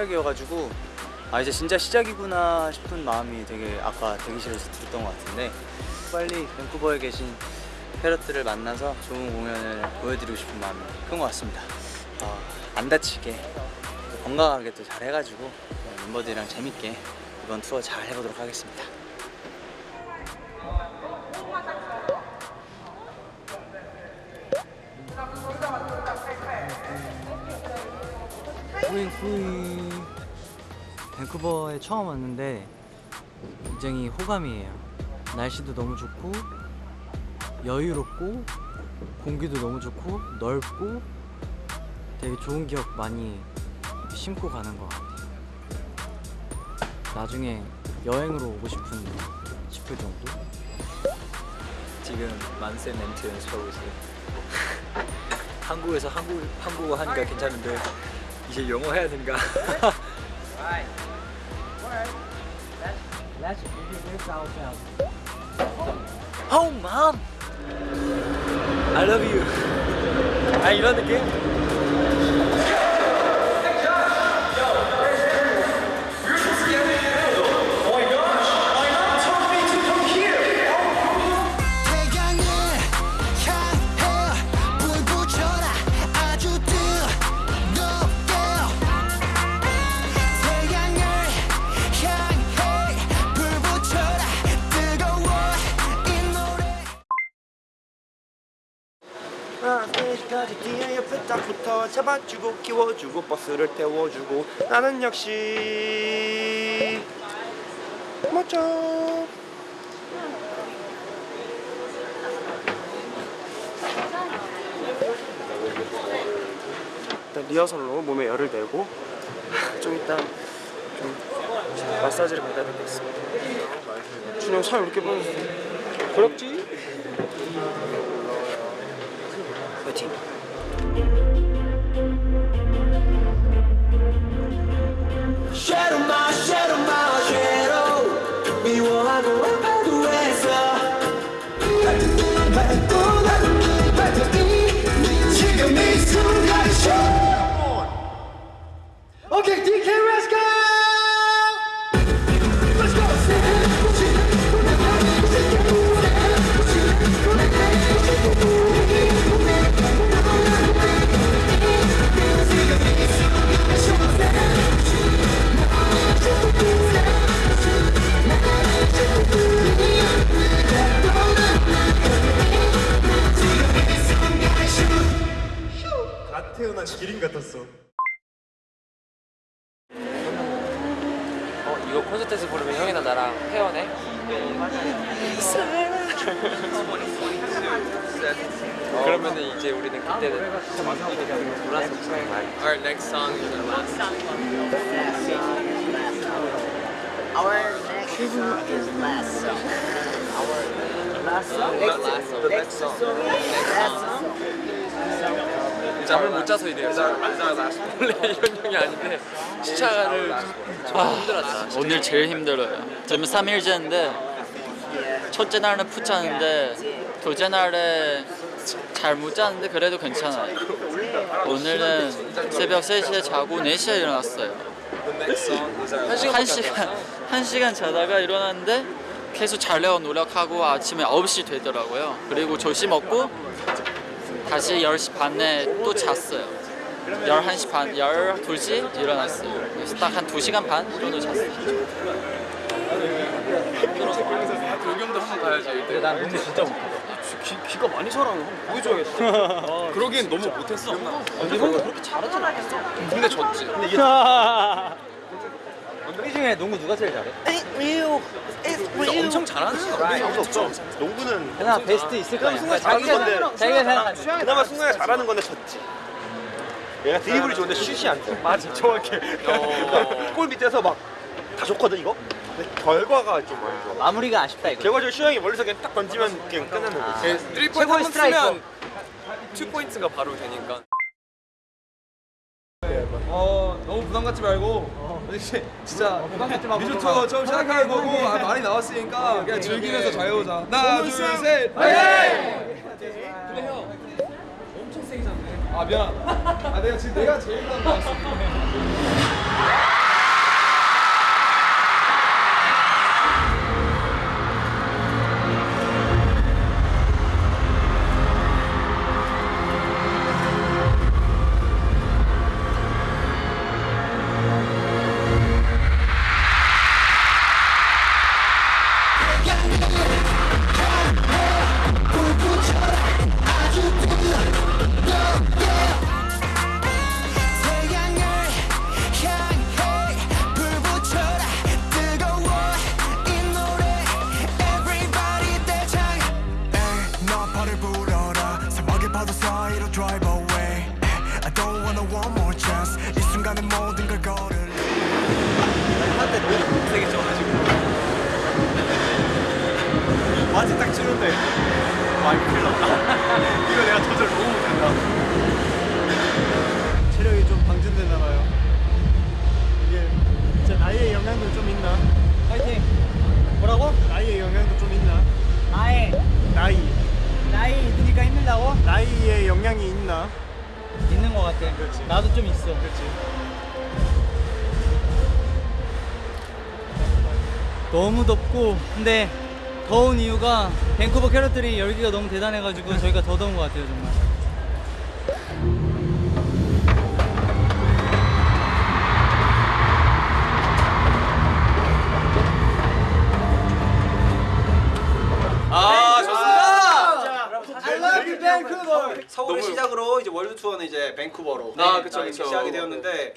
시작이어가지고 아 이제 진짜 시작이구나 싶은 마음이 되게 아까 대기실에서 들었던 것 같은데 빨리 밴쿠버에 계신 패럿들을 만나서 좋은 공연을 보여드리고 싶은 마음이 큰 것 같습니다. 어, 안 다치게 또 건강하게 또 잘 해가지고 어, 멤버들이랑 재밌게 이번 투어 잘 해보도록 하겠습니다. 후잉 후잉 밴쿠버에 처음 왔는데 굉장히 호감이에요. 날씨도 너무 좋고 여유롭고 공기도 너무 좋고 넓고 되게 좋은 기억 많이 심고 가는 것 같아요. 나중에 여행으로 오고 싶은 싶을 정도? 지금 만세 멘트 연습하고 있어요. 한국에서 한국 한국어 하니까 괜찮은데 이제 영어 해야 되 니까. oh mom, I love you. 아 이런 느낌? 붙어 잡아주고 키워주고 버스를 태워주고 나는 역시 멋져. 일단 리허설로 몸에 열을 내고 좀 이따 좀 마사지를 받아야 될 것 같습니다. 준영 살 이렇게 보여주세요 그렇지? 파이팅 미 태어난 기린 같았어 어 이거 콘서트에서 부르면 형이나 나랑 페어네? 그러면은 이제 우리는 그때는 몰라서 Our next song is our last song. Our next song is last song. Our last song. Not last song. Next song is last song. 잠을 못 자서 이래요. 원래 이런 형이 아닌데 시차를 좀 힘들었다. 오늘 제일 힘들어요. 지금 3일 째인데 첫째 날은 푹 잤는데 둘째 날에 잘못 잤는데 그래도 괜찮아요. 오늘은 새벽 3시에 자고 4시에 일어났어요. 한 시간 한 시간 자다가 일어났는데 계속 자려고 노력하고 아침에 9시 되더라고요. 그리고 조식 먹고 다시 10시 반에 또 잤어요. 11시 반, 12시 일어났어요. 그래서 딱 한 2시간 반 정도 잤어요. 불경도 한번 가야지. 근데 난 농구 진짜 못해 귀, 귀가 많이 살아 한번 보여줘야겠다 그러기엔 너무 못했어 근데 형도 그렇게 잘하진 않았어 근데 졌지. 우 리 중에 농구 누가 제일 잘해? 엄청 잘하는 건 없죠. 농구는 그나 베스트 있을 거 아니야 승관 잘하는 건데 자기가 생각하는 그나마 승관이 잘하는 건데 졌지. 얘가 드리블이 좋은데 슛이 안돼. 맞아. 정확해. 골 밑에서 막 다 좋거든 이거? 근데 결과가 좀안 좋아. 마무리가 아쉽다 이거 결과적으로 슈영이 멀리서 그냥 딱 던지면 그냥 끝나는 거지. 네, 3포인트 최고의 한번. 쓰면 2포인트가 바로 되니까. 어 너무 부담 갖지 말고 진짜 리조트 처음 시작하는 거고 아, 많이 나왔으니까 그냥 즐기면서 잘 해보자 하나 둘셋. 화이팅! 근데 형 엄청 세게 잡네. 아 미안. 아 내가 지금 내가 제일 never saw it'll drive away. I don't wanna one more chance. 이 순간에 모든 걸 걸을. 한대 세게 쳐가지고 마치 딱 치는데. 아 이거 큰일 났다. 이거 내가 조절 너무 못한다. 체력이 좀 방전되나봐요. 이게 진짜 나이의 영향도 좀 있나? 파이팅! 뭐라고? 나이의 영향도 좀 있나? 나이. 나이. 나이 있으니까 힘들다고? 나이의 영향이 있나? 있는 것 같아. 그렇지. 나도 좀 있어. 그렇지. 너무 덥고 근데 더운 이유가 밴쿠버 캐럿들이 열기가 너무 대단해가지고 저희가 더 더운 것 같아요 정말. 서울을 시작으로 이제 월드 투어는 이제 밴쿠버로 아, 그쵸, 이렇게 그쵸. 시작이 되었는데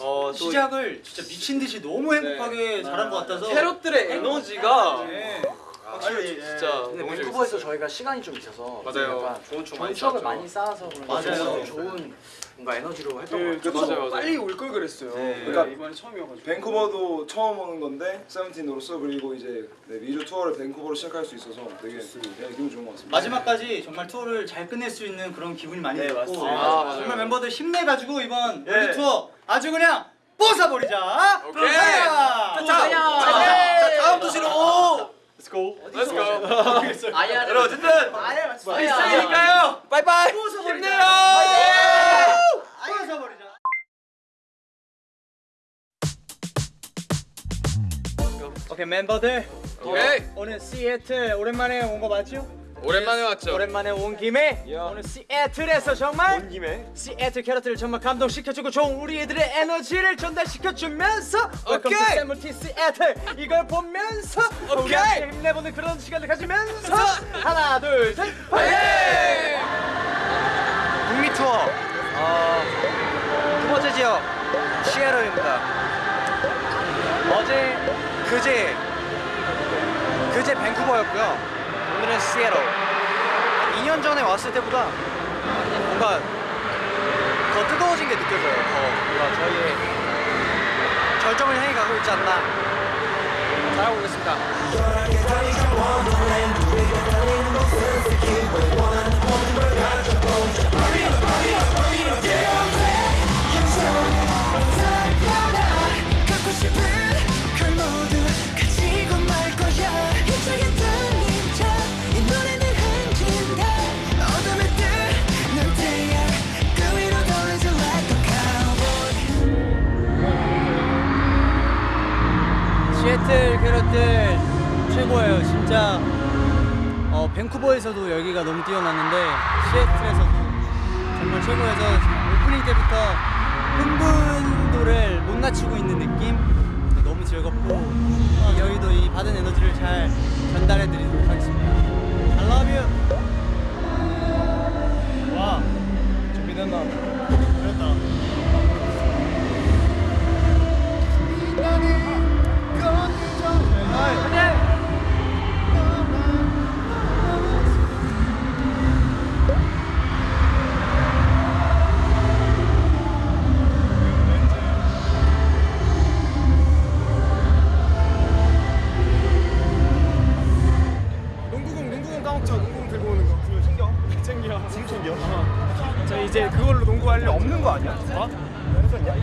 어, 또 시작을 진짜 미친 듯이 너무 행복하게 잘한 것 같아서. 캐럿들의 에너지가 네. 확실히 진짜 근데 너무 밴쿠버에서. 저희가 시간이 좀 있어서 맞아요. 좋은 추억. 많이 쌓아서 그런 맞아요. 좋은 뭔가 에너지로 했던 것 그, 같아요. 맞아요, 맞아요. 빨리 올 걸 그랬어요. 그러니까 이번에 처음이어가지고. 밴쿠버도 처음 오는 건데 세븐틴으로서 그리고 이제 네, 미주 투어를 밴쿠버로 시작할 수 있어서 되게 네, 기분 좋은 것 같습니다. 마지막까지 정말 투어를 잘 끝낼 수 있는 그런 기분이 많이 네, 들고 맞습니다. 아. 정말 멤버들 힘내가지고 이번 네. 월드 투어 아주 그냥 뽀사버리자. 오케이. 자, 자, 자, 다음 도시로 Let's go. 아야 여러분 어쨌든 아야 빠이빠이 힘내요 뽀사버리 오케이 멤버들 오케이. 오늘 시애틀 오랜만에 온 거 맞죠? 오랜만에 왔죠. 오랜만에 온 김에 오늘 시애틀에서 정말 온 김에 시애틀 캐럿들을 정말 감동시켜주고 좋은 우리 애들의 에너지를 전달시켜주면서 오케이. 세븐틴 시애틀 이걸 보면서 오케이. 함께 힘내보는 그런 시간을 가지면서 하나 둘셋 파이팅! 북미 투어 어, 두 번째 지역 시애틀입니다 어제 그제 그제 밴쿠버였고요. 오늘은 시애틀 2년 전에 왔을 때보다 뭔가 더 뜨거워진 게 느껴져요. 더 뭔가 저희의 절정을 향해 가고 있지 않나. 잘하고 있습니다 낮추고 있는 느낌 너무 즐겁고 어, 여기도 이 받은 에너지를 잘 전달해 드리도록 하겠습니다 I love you 와. 준비됐나? 그랬다. 일 없는 거 아니야? 어? 없었냐?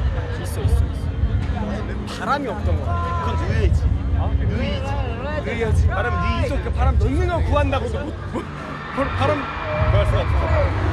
있어 있어 있어. 바람이 없던 거 같아. 그건 느이지. 어? 느이지. 느이지. 바람 느이지. 그 바람 거 구한다고. 못, 못, 바람. 구할 수 없어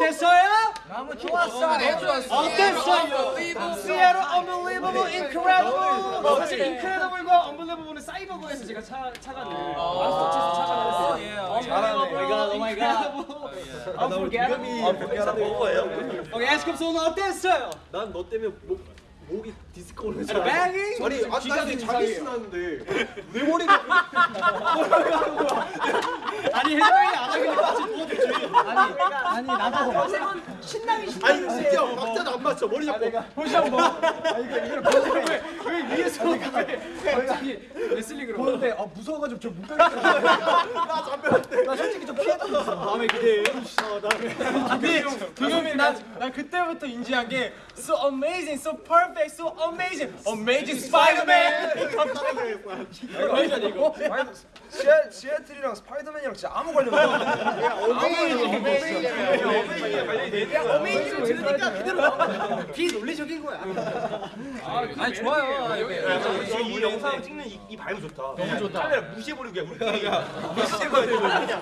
어땠어요? 너무 좋았어요. 어땠어요? 시애틀 unbelievable. Unbelievable, incredible. 사실 incredible과 unbelievable은 사이버거에서 제가 착 착안을 맘스터치에서 착안을 했어요. 잘하네. Oh my god. Unforgettable. 오케이, 에스쿱스 오늘 어땠어요? 난 너 때문에 목 목이 디스코 오는 Banging? 아니 아까 자기 신났는데 내 머리가 아니 누워주지. 아니 아니 나도 신남이 아니 진짜 박자도 안 맞춰 머리 잡고 보시죠 뭐. 아니 이거 왜 위에서 왜 갑자기 레슬링으로 보는데 아 무서워가지고 저못 가겠어. 나 잡혔대. 나 솔직히 좀 있어. 마음에 기대해. 근데 도겸이 난난 그때부터 인지한 게 so amazing, so perfect, so amazing, amazing Spider-Man. 놀랐어. 이거. 시애, 시애틀이랑 스파이더맨이랑 진짜 아무 관련 없어 amazing을 들으니까 그대로 비논리적인 거야. 아니 좋아요. 지금 이 영상 찍는 이, 이 vibe 좋다. 너무 좋다. 카메라 무시해버리고 그냥 우리끼리 무시해버려야 되고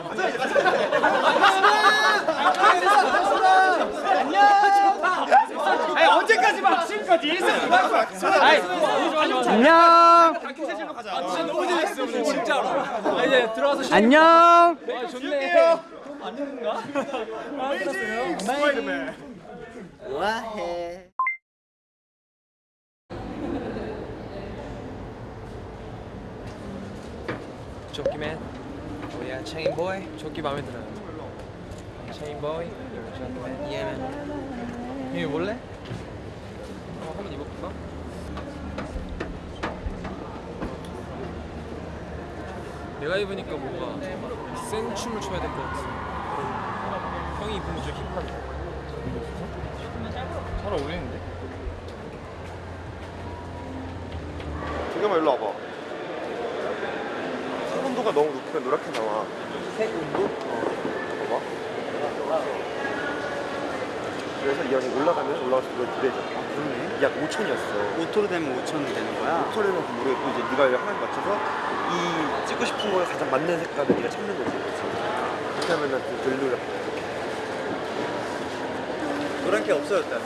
아니 언제까지 막 지금까지 일상 그할 거야. 안녕. 아, 너무 재밌어 오늘 진짜로. 아, 이제 들어와서 쉬. 안녕. 아, 좋네. 아. 스파이더맨. 와해. 조끼맨. 뭐야 체인 보이. 조끼 마음에 들어요. 체인 보이. 조끼맨. 예맨. 이거 볼래? 어 한번 입어볼까? 내가 입으니까 뭔가 센 춤을 춰야 될 것 같아 형이 입으면 좀 힙하게. 잘 어울리는데? 조겸아 일로 와봐. 색온도가 너무 높으면 노랗게 나와. 색 온도? 어 봐봐. 그래서 이 형이 올라가면 올라갈수록 딜해져 아 그러네. 약 5천이었어. 5토로 되면 5천 되는 거야? 5천이면 그 모르겠고 이제 네가 하나에 맞춰서 이 찍고 싶은 거에 가장 맞는 색깔을 네가 찾는 거지. 그렇게 하면 그 별로라 노란 게 없어졌다.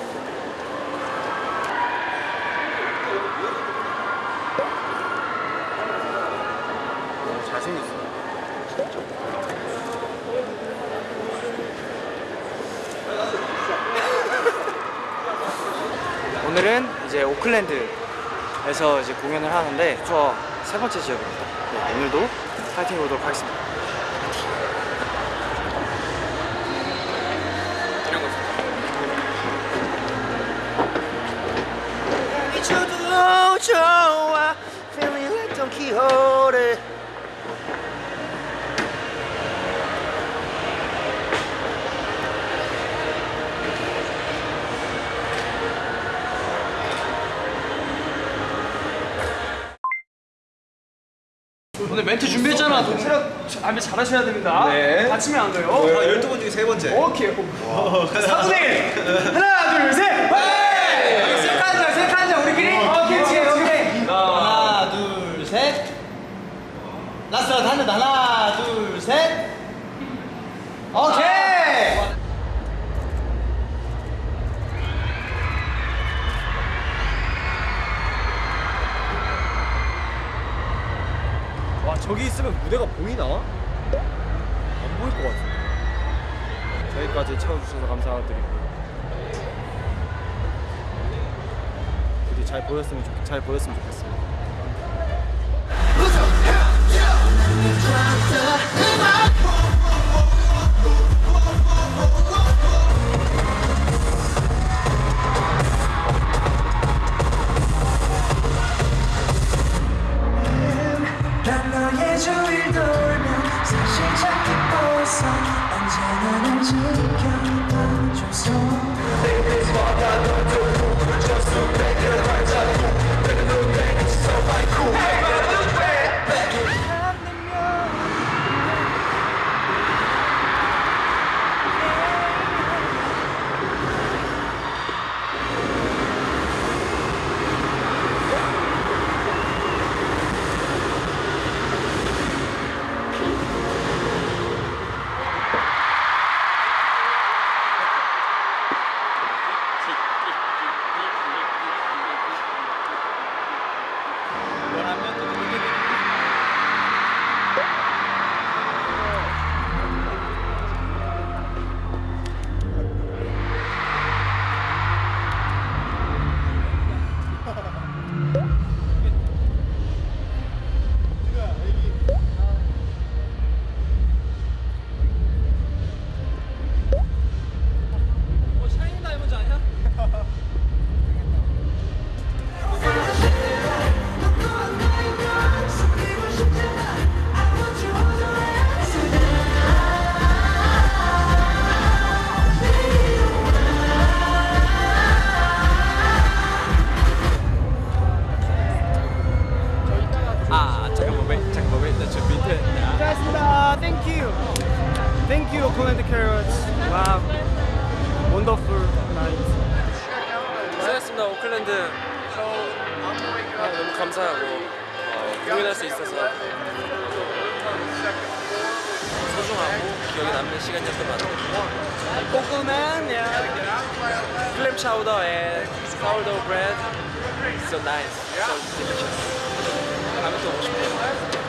너무 잘생겼어. 오늘은 이제 오클랜드에서 이제 공연을 하는데 투어 세 번째 지역입니다. 네, 오늘도 파이팅 해보도록 하겠습니다. Quixote 오늘 멘트 준비했잖아. 체력 안에 잘하셔야 됩니다. 네. 다치면 안 돼요. 아, 12번 중에 세 번째 오케이. 4분의 1. 하나, 둘, 셋. 네. 셀카자, 셀카자 우리끼리. 오케이, 오케이, 오케이. 하나, 둘, 셋. last 하나 더. 하나, 둘, 셋. 오케이. 와 저기 있으면 무대가 보이나? 안 보일 것 같은데. 저희까지 채워주셔서 감사드리고. 부디 잘 보였으면 좋, 잘 보였으면 좋겠습니다. 난 Carats. Wow. Wonderful night. 고생했습니다 오클랜드. 아, 너무 감사하고 어, 공연할 수 있어서. 소중하고 기억에 남는 시간이었던 것 같아요. 꼬끄만 clam chowder and sourdough bread So nice, so delicious. 다음에 또 오고 싶어요